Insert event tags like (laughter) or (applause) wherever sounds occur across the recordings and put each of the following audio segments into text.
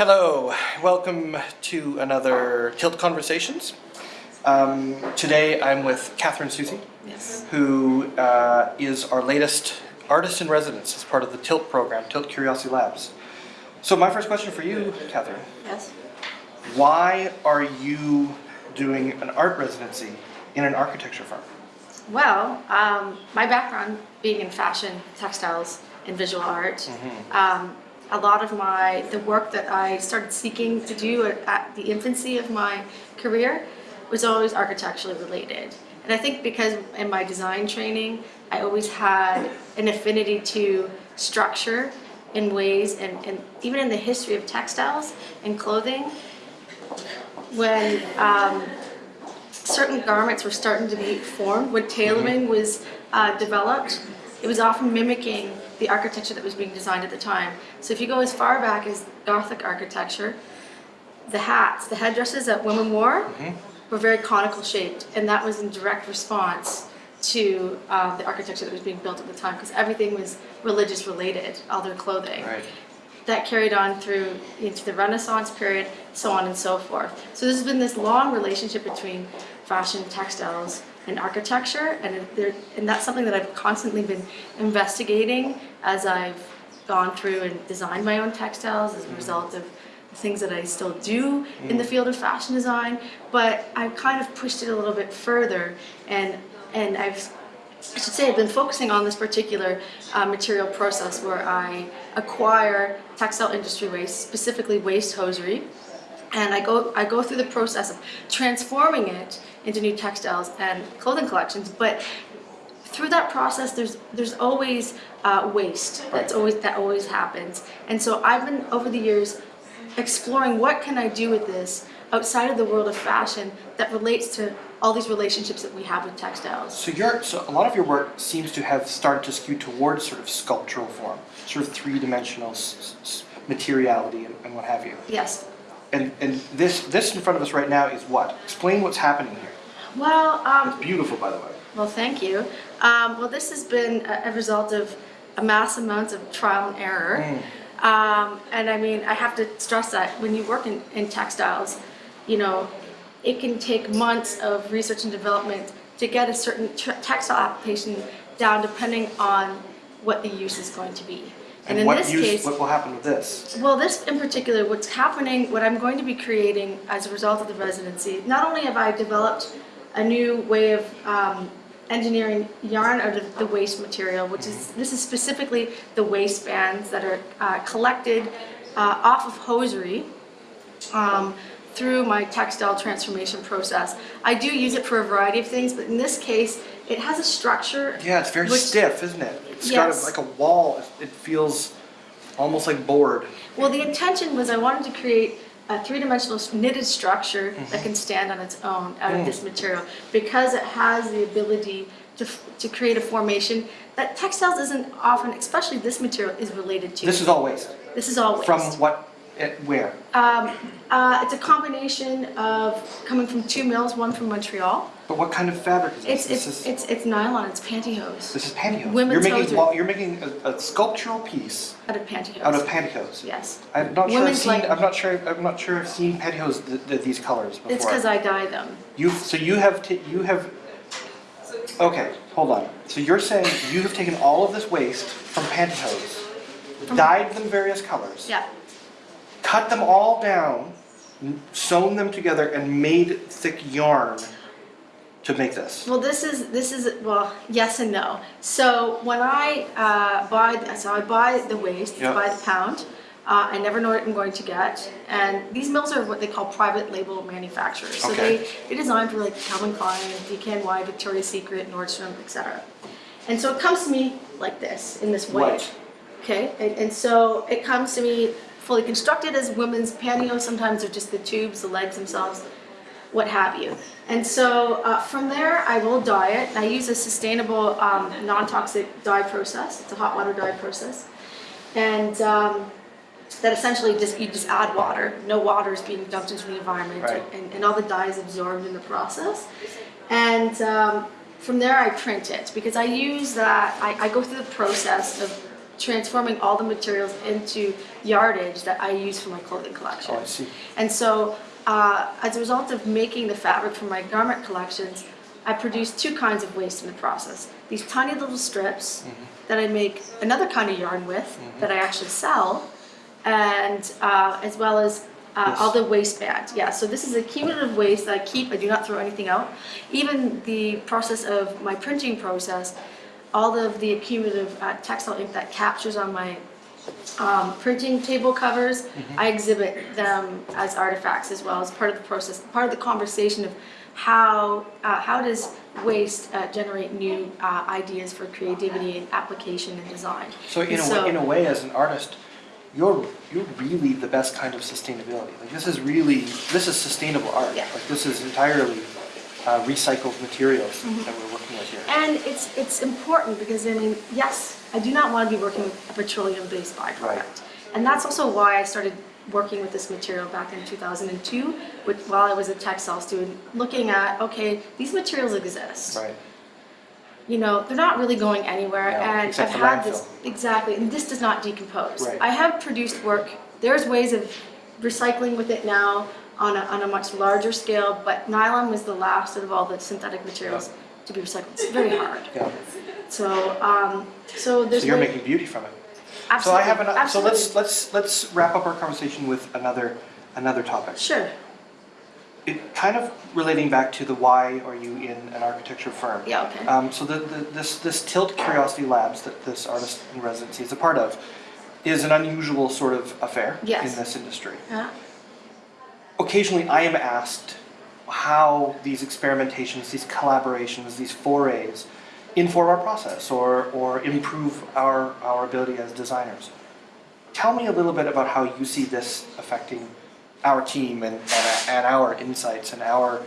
Hello, welcome to another Tilt Conversations. Um, today I'm with Catherine Soucie, Yes. who uh, is our latest artist in residence as part of the Tilt program, Tilt Curiosity Labs. So my first question for you, Catherine, Yes. why are you doing an art residency in an architecture firm? Well, um, my background being in fashion, textiles, and visual art, um, a lot of my the work that I started seeking to do at, at the infancy of my career was always architecturally related. And I think because in my design training, I always had an affinity to structure in ways, and, and even in the history of textiles and clothing, when um, certain garments were starting to be formed, when tailoring was uh, developed, it was often mimicking the architecture that was being designed at the time. So if you go as far back as Gothic architecture, the hats, the headdresses that women wore were very conical shaped, and that was in direct response to uh, the architecture that was being built at the time, because everything was religious related, all their clothing Right. that carried on through into the Renaissance period, so on and so forth. So there's been this long relationship between fashion, textiles, and architecture, and and that's something that I've constantly been investigating as I've gone through and designed my own textiles as a result of the things that I still do in the field of fashion design. But I've kind of pushed it a little bit further, and and I've I should say I've been focusing on this particular uh, material process where I acquire textile industry waste, specifically waste hosiery, and I go I go through the process of transforming it into new textiles and clothing collections. But through that process, there's there's always uh, waste. That's always that always happens. And so I've been over the years exploring what can I do with this outside of the world of fashion that relates to all these relationships that we have with textiles. So your so a lot of your work seems to have started to skew towards sort of sculptural form, sort of three-dimensional materiality and, and what have you. Yes. And and this this in front of us right now is what? Explain what's happening here. Well, um, Beautiful, by the way. Well, thank you. Um, well, this has been a, a result of a mass amount of trial and error. Um, and I mean, I have to stress that when you work in, in textiles, you know, it can take months of research and development to get a certain textile application down depending on what the use is going to be. And, in this use? case, what will happen with this? well, this in particular, what's happening, what I'm going to be creating as a result of the residency, not only have I developed a new way of um, engineering yarn out of the waste material, which is, this is specifically the waistbands that are uh, collected uh, off of hosiery um, through my textile transformation process. I do use it for a variety of things, but in this case, it has a structure. Yeah, it's very which- stiff, isn't it? It's got a, like a wall. It feels almost like board. Well, the intention was I wanted to create a three-dimensional knitted structure that mm-hmm. can stand on its own out of mm. this material because it has the ability to, to create a formation that textiles isn't often, especially this material, is related to. This is all waste. This is all waste. From what? It, where? Um, uh, it's a combination of coming from two mills, one from Montreal. But what kind of fabric is this? It's this is it's it's nylon. It's pantyhose. this is pantyhose. women's you're making you're making a, a sculptural piece out of pantyhose. out of pantyhose. Yes. I'm not sure. I've seen, I'm not sure. I'm not sure. I've seen pantyhose th- th- these colors before. It's because I dye them. You so you have you have. Okay, hold on. So you're saying you have taken all of this waste from pantyhose, dyed them various colors, Yeah. Cut them all down, sewn them together, and made thick yarn to make this. Well, this is this is well, yes and no. So when I uh, buy, so I buy the waste, Yeah. by the pound. Uh, I never know what I'm going to get, and these mills are what they call private label manufacturers. So Okay. they they design for like Calvin Klein, DKNY, Victoria's Secret, Nordstrom, etc. And so it comes to me like this in this way. Right. Okay, and, and so it comes to me fully constructed as women's pantyhose. Sometimes they're just the tubes, the legs themselves, what have you. And so uh, from there, I will dye it. I use a sustainable, um, non-toxic dye process. It's a hot water dye process, and um, that essentially just you just add water. No water is being dumped into the environment, Right. and, and all the dye is absorbed in the process. And um, from there, I print it because I use that. I, I go through the process of transforming all the materials into yardage that I use for my clothing collection. Oh, I see. And so, uh, as a result of making the fabric for my garment collections, I produce two kinds of waste in the process. These tiny little strips that I make another kind of yarn with that I actually sell, and uh, as well as uh, all the waistband. Yeah, so this is a cumulative waste that I keep. I do not throw anything out. Even the process of my printing process, all of the accumulative uh, textile ink that captures on my um, printing table covers, I exhibit them as artifacts as well as part of the process, part of the conversation of how uh, how does waste uh, generate new uh, ideas for creativity and application and design. So in And a, so- way, in a way, as an artist, you're you're really the best kind of sustainability. Like this is really this is sustainable art. Yeah. Like this is entirely uh, recycled materials Mm-hmm. that we're working with here. And it's, it's important because, I mean, yes, I do not want to be working with a petroleum-based byproduct. Right. And that's also why I started working with this material back in 2002, with, while I was a textile student, looking at, okay, these materials exist. Right. You know, they're not really going anywhere, No, and I've had this, exactly, and this does not decompose. Right. I have produced work, there's ways of recycling with it now on a, on a much larger scale, but nylon was the last of all the synthetic materials Yeah. To be recycled. It's very hard. Yeah. So, um, so there's. So you're making beauty from it. Absolutely. So I have an, so let's let's let's wrap up our conversation with another another topic. Sure. It kind of relating back to the why are you in an architecture firm? Yeah, okay. Um, so the, the, this this Tilt Curiosity Labs that this artist in residency is a part of is an unusual sort of affair Yes. in this industry. Yeah. Occasionally, I am asked how these experimentations, these collaborations, these forays inform our process or, or improve our, our ability as designers. Tell me a little bit about how you see this affecting our team and, and, and our insights and our,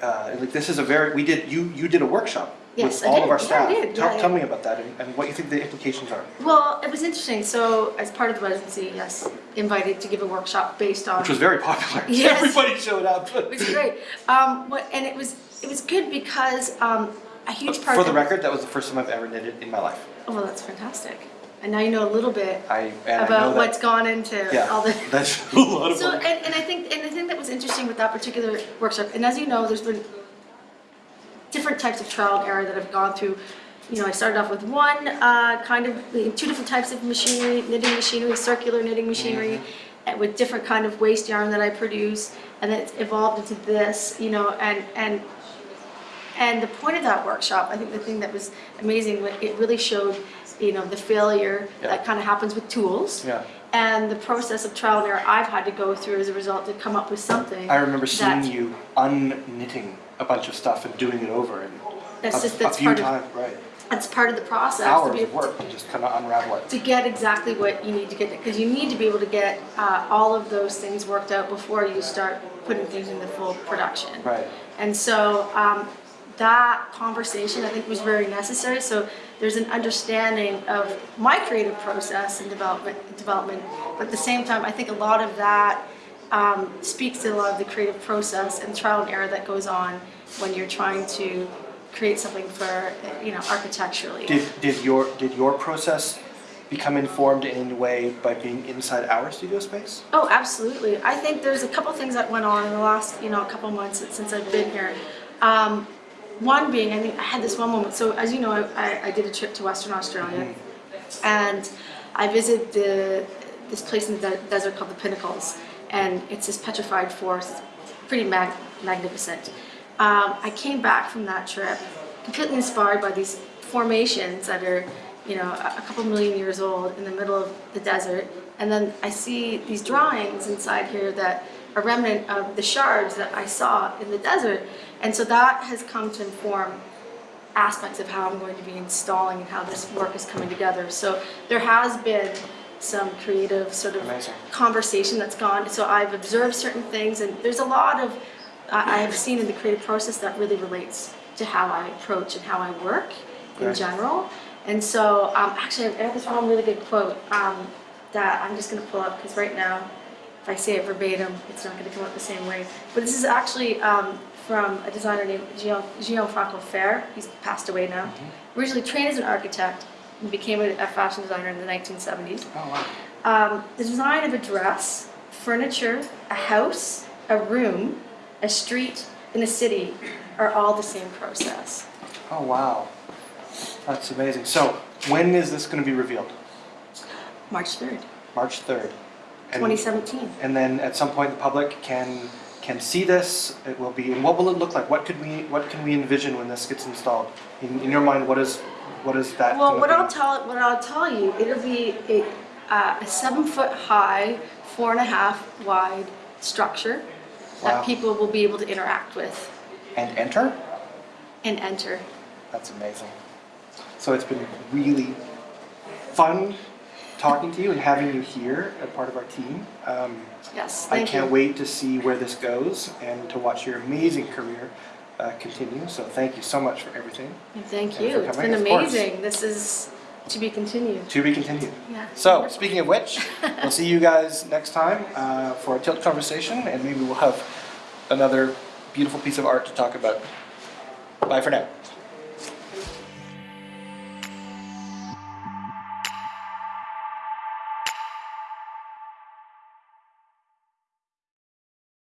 uh, like this is a very, we did, you, you did a workshop Yes, with I all did. of our Yeah, I staff. did. Tell, Yeah, tell yeah. me about that and, and what you think the implications are, Well, it was interesting. So, as part of the residency, yes, invited to give a workshop based on. which was very popular. Yes. (laughs) Everybody showed up. (laughs) It was great. Um, what, and it was it was good because um, a huge part. For the record, that was the first time I've ever knitted in my life. Oh, well, that's fantastic. And now you know a little bit I, and I know about that- what's gone into Yeah, all the. (laughs) that's a lot of So, work. and, and I think, and the thing that was interesting with that particular workshop, and as you know, there's been different types of trial and error that I've gone through. You know, I started off with one uh, kind of, two different types of machinery, knitting machinery, circular knitting machinery, and with different kind of waste yarn that I produce, and then it's evolved into this, you know, and, and and the point of that workshop, I think the thing that was amazing, it really showed, you know, the failure Yeah. that kind of happens with tools. Yeah. And the process of trial and error I've had to go through as a result to come up with something. I remember seeing you unknitting a bunch of stuff and doing it over and That's a, just- a few part of- times, right? That's part of the process. to Hours be of able to- work to just kind of unravel it. To get exactly what you need to get, because you need to be able to get uh, all of those things worked out before you start putting things into full production. Right. And so um, that conversation, I think, was very necessary. So there's an understanding of my creative process and development, development. But at the same time, I think a lot of that um, speaks to a lot of the creative process and trial and error that goes on when you're trying to create something for, you know, architecturally. Did, did your did your process become informed in any way by being inside our studio space? Oh, absolutely. I think there's a couple things that went on in the last, you know, a couple months since I've been here. Um, one being, I think I had this one moment. So as you know, I, I, did a trip to Western Australia, and I visited the this place in the desert called the Pinnacles, and it's this petrified forest. Pretty mag- magnificent. Um, I came back from that trip completely inspired by these formations that are, you know, a, a couple million years old in the middle of the desert. And then I see these drawings inside here that are remnant of the shards that I saw in the desert. And so that has come to inform aspects of how I'm going to be installing and how this work is coming together. So there has been some creative sort of Amazing. conversation that's gone. So I've observed certain things, and there's a lot of I I have seen in the creative process that really relates to how I approach and how I work in Right. general. And so, um, actually, I have this one really good quote um, that I'm just going to pull up because right now, if I say it verbatim, it's not going to come out the same way. But this is actually um, from a designer named Gian- Gianfranco Ferré. He's passed away now. Originally trained as an architect, and became a, a fashion designer in the 1970s. Oh, wow. Um, the design of a dress, furniture, a house, a room, a street and a city are all the same process. Oh, wow. That's amazing. So, when is this going to be revealed? March 3rd, March 3rd. And, 2017. and then at some point the public can can see this. It will be and what will it look like? What could we what can we envision when this gets installed? In, in your mind, what is what is that? Well, what be? I'll tell what I'll tell you, it'll be a, uh, a seven foot high, four and a half wide structure Wow. that people will be able to interact with and enter? and enter. That's amazing. So it's been really fun talking to you and having you here as part of our team. Um, Yes, I can't you. wait to see where this goes and to watch your amazing career uh, continue. So thank you so much for everything. Thank you. It's been amazing. This is to be continued. To be continued. Yeah. So, speaking of which, we'll see you guys next time uh, for a tilt conversation, and maybe we'll have another beautiful piece of art to talk about. Bye for now.